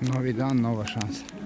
Novi dan, nova šansa.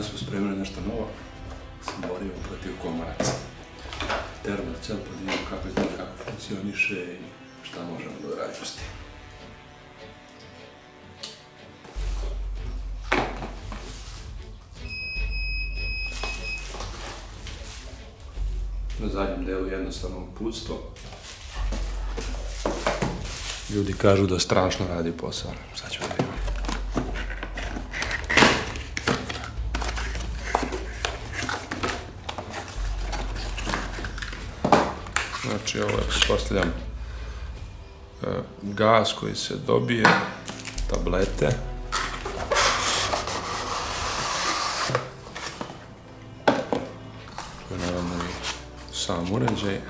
Danas smo spremili nešto novo. Se borimo protiv komaraca. Termocel pa da vidimo kako izgleda, kako funkcioniše i šta možemo da uradimo s tim. Na zadnjem delu jednostavno uputstvo. Ljudi kažu da strašno radi posao. Sad ćemo da vidimo. Znači ovo je, pretpostavljam, e, gas koji se dobije, tablete. To je naravno i sam uređaj.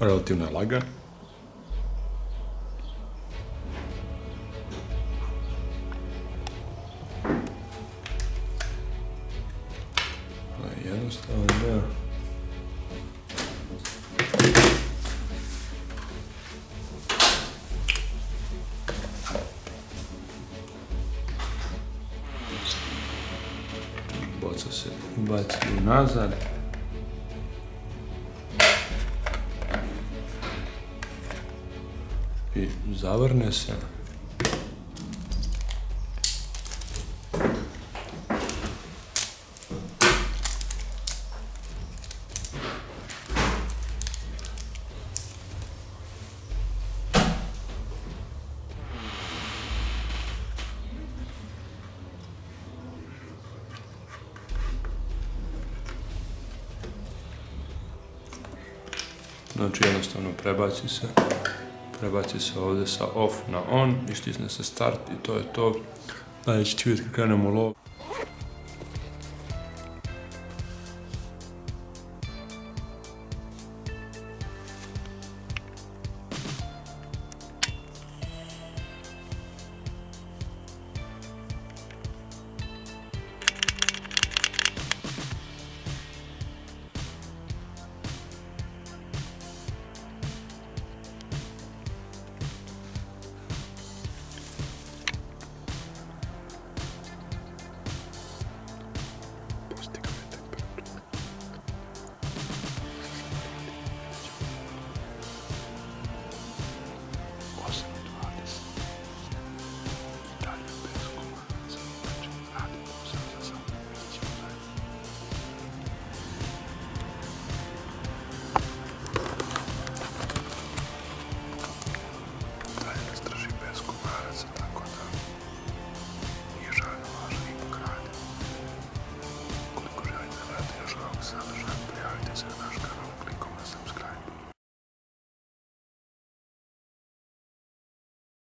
Relativno je lagan. Jednostavan deo. Boca se baci nazad. I zavrne se. Znači jednostavno prebaci se, prebaci se ovdje sa off na on i stisne se start i to je to. Dalje ćete vidjeti kad krenemo u lov.